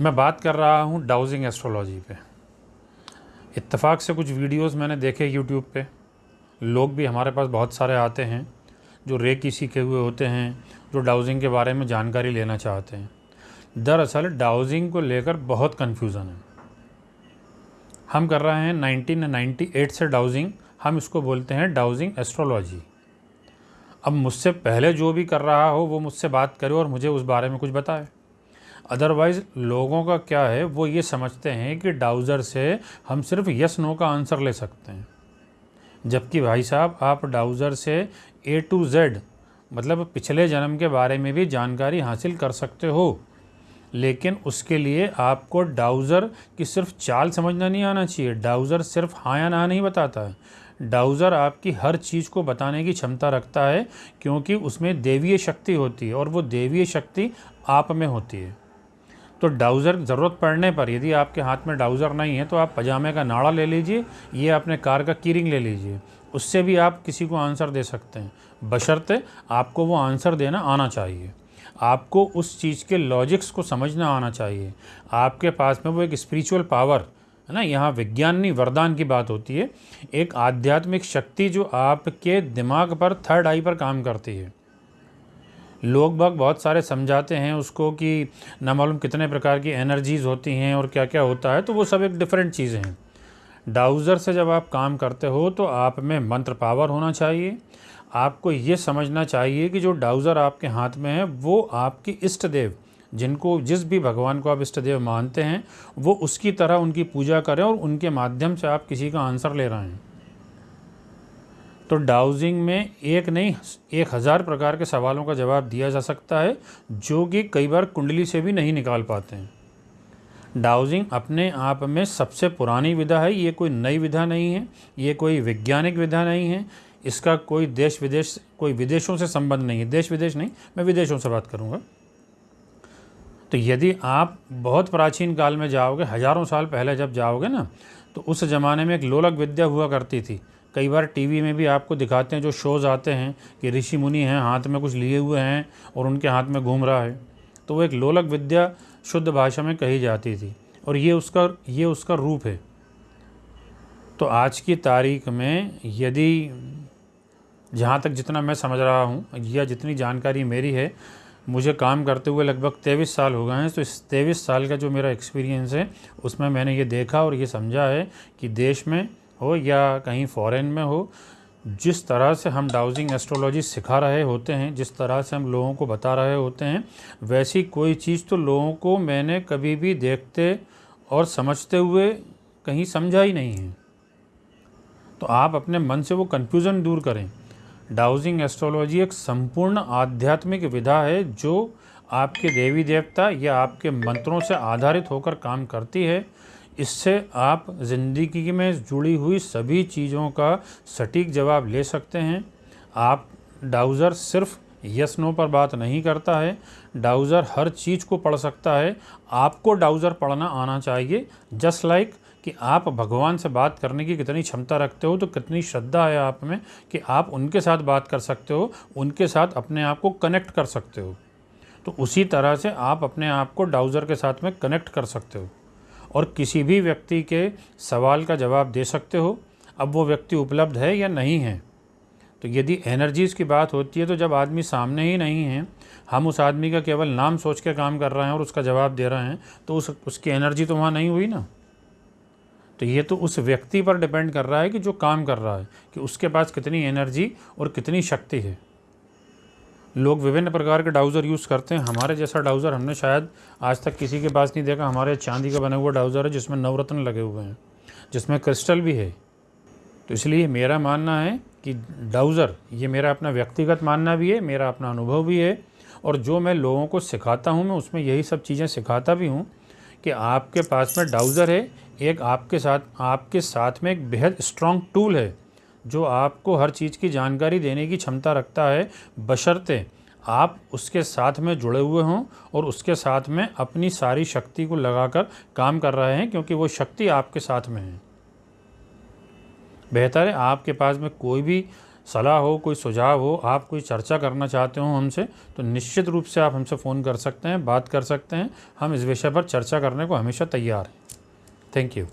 मैं बात कर रहा हूँ डाउजिंग एस्ट्रोलॉजी पे। इत्तेफाक से कुछ वीडियोस मैंने देखे यूट्यूब पे। लोग भी हमारे पास बहुत सारे आते हैं, जो रेकी सीखे हुए होते हैं, जो डाउजिंग के बारे में जानकारी लेना चाहते हैं। दरअसल डाउजिंग को लेकर बहुत कन्फ्यूज़न है। हम कर रहे हैं 1998 से डाउजिंग हम इसको बोलते हैं डाउजिंग एस्ट्रोलॉजी अब मुझसे पहले जो भी कर रहा हो, वो मुझसे बात करे और मुझे उस बारे में कुछ बताए। अदरवाइज़ लोगों का क्या है, वो ये समझते हैं कि डाउज़र से हम सिर्फ़ यस नो का आंसर ले सकते हैं। जबकि भाई साहब, आप डाउज़र से ए टू जेड मतलब पिछले जन्म के बारे में भी जानकारी हासिल कर सकते हो। लेकिन उसके लिए आपको डाउज़र की सिर्फ़ चाल समझना नहीं आना चाहिए। डाउज़र सिर्फ़ हाँ या ना नहीं बताता है। डाउज़र आपकी हर चीज़ को बताने की क्षमता रखता है, क्योंकि उसमें देवीय शक्ति होती है और वो देवीय शक्ति आप में होती है। तो डाउज़र ज़रूरत पड़ने पर, यदि आपके हाथ में डाउज़र नहीं है तो आप पजामे का नाड़ा ले लीजिए, ये अपने कार का कीरिंग ले लीजिए। उससे भी आप किसी को आंसर दे सकते हैं। बशर्ते आपको वो आंसर देना आना चाहिए। आपको उस चीज़ के लॉजिक्स को समझना आना चाहिए। आपके पास में वो एक स्पिरिचुअल पावर, है ना, यहाँ विज्ञान वरदान की बात होती है। एक आध्यात्मिक शक्ति जो आपके दिमाग पर, थर्ड आई पर काम करती है। लोग बाग बहुत सारे समझाते हैं उसको कि ना मालूम कितने प्रकार की एनर्जीज़ होती हैं और क्या क्या होता है तो वो सब एक डिफरेंट चीज़ें हैं। डाउज़र से जब आप काम करते हो तो आप में मंत्र पावर होना चाहिए। आपको ये समझना चाहिए कि जो डाउज़र आपके हाथ में है, वो आपकी इष्ट देव जिनको जिस भी भगवान को आप इष्ट देव मानते हैं, वो उसकी तरह उनकी पूजा करें और उनके माध्यम से आप किसी का आंसर ले रहे हैं। तो डाउजिंग में एक नहीं, एक हज़ार प्रकार के सवालों का जवाब दिया जा सकता है, जो कि कई बार कुंडली से भी नहीं निकाल पाते हैं। डाउजिंग अपने आप में सबसे पुरानी विधा है, ये कोई नई विधा नहीं है, ये कोई वैज्ञानिक विधा नहीं है, इसका कोई देश विदेश, कोई विदेशों से संबंध नहीं है। देश विदेश नहीं, मैं विदेशों से बात करूँगा। तो यदि आप बहुत प्राचीन काल में जाओगे, हज़ारों साल पहले जब जाओगे ना तो उस ज़माने में एक लोलक विद्या हुआ करती थी। कई बार टीवी में भी आपको दिखाते हैं, जो शोज़ आते हैं कि ऋषि मुनि हैं, हाथ में कुछ लिए हुए हैं और उनके हाथ में घूम रहा है। तो वो एक लोलक विद्या शुद्ध भाषा में कही जाती थी और ये उसका ये उसका रूप है। तो आज की तारीख में यदि, जहाँ तक जितना मैं समझ रहा हूँ या जितनी जानकारी मेरी है, मुझे काम करते हुए लगभग तेईस साल हो गए हैं तो इस तेईस साल का जो मेरा एक्सपीरियंस है, उसमें मैंने ये देखा और ये समझा है कि देश में हो या कहीं फॉरेन में हो, जिस तरह से हम डाउजिंग एस्ट्रोलॉजी सिखा रहे होते हैं, जिस तरह से हम लोगों को बता रहे होते हैं, वैसी कोई चीज़ तो लोगों को मैंने कभी भी देखते और समझते हुए कहीं समझा ही नहीं है। तो आप अपने मन से वो कन्फ्यूज़न दूर करें। डाउजिंग एस्ट्रोलॉजी एक संपूर्ण आध्यात्मिक विधा है, जो आपके देवी देवता या आपके मंत्रों से आधारित होकर काम करती है। इससे आप ज़िंदगी में जुड़ी हुई सभी चीज़ों का सटीक जवाब ले सकते हैं। आप डाउज़र सिर्फ़ यस नो पर बात नहीं करता है, डाउज़र हर चीज़ को पढ़ सकता है। आपको डाउज़र पढ़ना आना चाहिए। जस्ट लाइक like कि आप भगवान से बात करने की कितनी क्षमता रखते हो तो कितनी श्रद्धा है आप में कि आप उनके साथ बात कर सकते हो, उनके साथ अपने आप को कनेक्ट कर सकते हो। तो उसी तरह से आप अपने आप को डाउज़र के साथ में कनेक्ट कर सकते हो। और किसी भी व्यक्ति के सवाल का जवाब दे सकते हो, अब वो व्यक्ति उपलब्ध है या नहीं है। तो यदि एनर्जीज़ की बात होती है तो जब आदमी सामने ही नहीं है, हम उस आदमी का केवल नाम सोच के काम कर रहे हैं और उसका जवाब दे रहे हैं तो उस, उसकी एनर्जी तो वहाँ नहीं हुई ना। तो ये तो उस व्यक्ति पर डिपेंड कर रहा है कि जो काम कर रहा है, कि उसके पास कितनी एनर्जी और कितनी शक्ति है। लोग विभिन्न प्रकार के डाउज़र यूज़ करते हैं। हमारे जैसा डाउज़र हमने शायद आज तक किसी के पास नहीं देखा। हमारे चांदी का बना हुआ डाउज़र है, जिसमें नवरत्न लगे हुए हैं, जिसमें क्रिस्टल भी है। तो इसलिए मेरा मानना है कि डाउज़र, ये मेरा अपना व्यक्तिगत मानना भी है, मेरा अपना अनुभव भी है, और जो मैं लोगों को सिखाता हूँ, मैं उसमें यही सब चीज़ें सिखाता भी हूँ कि आपके पास में डाउज़र है, एक आपके साथ आपके साथ में एक बेहद स्ट्रॉन्ग टूल है। जो आपको हर चीज़ की जानकारी देने की क्षमता रखता है, बशर्ते आप उसके साथ में जुड़े हुए हों और उसके साथ में अपनी सारी शक्ति को लगाकर काम कर रहे हैं, क्योंकि वो शक्ति आपके साथ में है। बेहतर है आपके पास में कोई भी सलाह हो, कोई सुझाव हो, आप कोई चर्चा करना चाहते हो हमसे तो निश्चित रूप से आप हमसे फ़ोन कर सकते हैं, बात कर सकते हैं। हम इस विषय पर चर्चा करने को हमेशा तैयार हैं। Thank you.